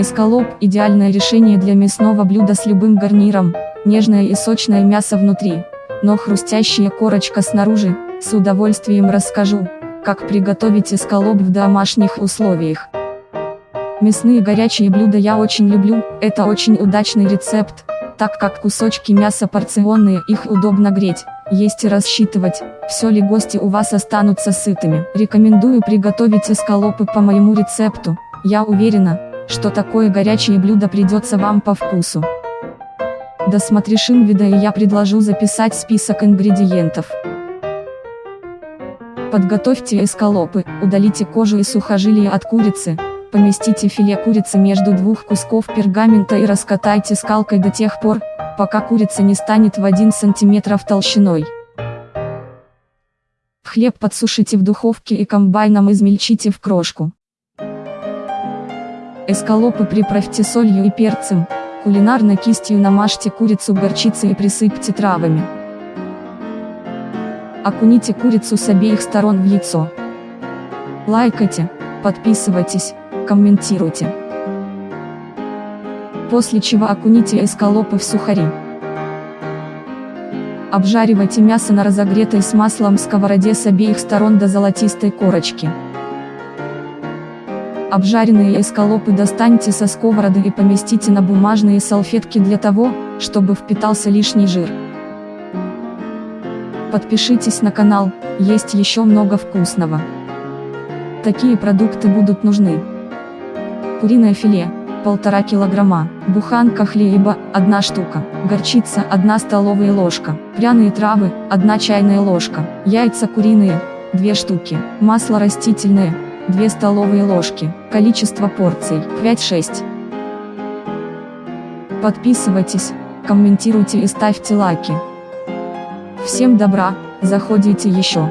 Эскалоп – идеальное решение для мясного блюда с любым гарниром, нежное и сочное мясо внутри, но хрустящая корочка снаружи, с удовольствием расскажу, как приготовить эскалоп в домашних условиях. Мясные горячие блюда я очень люблю, это очень удачный рецепт, так как кусочки мяса порционные, их удобно греть, есть и рассчитывать, все ли гости у вас останутся сытыми. Рекомендую приготовить эскалопы по моему рецепту, я уверена, что такое горячее блюдо придется вам по вкусу. Досмотришь инвида и я предложу записать список ингредиентов. Подготовьте эскалопы, удалите кожу и сухожилия от курицы, поместите филе курицы между двух кусков пергамента и раскатайте скалкой до тех пор, пока курица не станет в 1 см толщиной. Хлеб подсушите в духовке и комбайном измельчите в крошку. Эскалопы приправьте солью и перцем, кулинарной кистью намажьте курицу горчицей и присыпьте травами. Окуните курицу с обеих сторон в яйцо. Лайкайте, подписывайтесь, комментируйте. После чего окуните эскалопы в сухари. Обжаривайте мясо на разогретой с маслом сковороде с обеих сторон до золотистой корочки. Обжаренные эскалопы достаньте со сковороды и поместите на бумажные салфетки для того, чтобы впитался лишний жир. Подпишитесь на канал, есть еще много вкусного. Такие продукты будут нужны. Куриное филе, 1,5 килограмма, буханка хлеба, 1 штука, горчица 1 столовая ложка, пряные травы, 1 чайная ложка, яйца куриные, 2 штуки, масло растительное, 2 столовые ложки, количество порций 5-6. Подписывайтесь, комментируйте и ставьте лайки. Всем добра, заходите еще.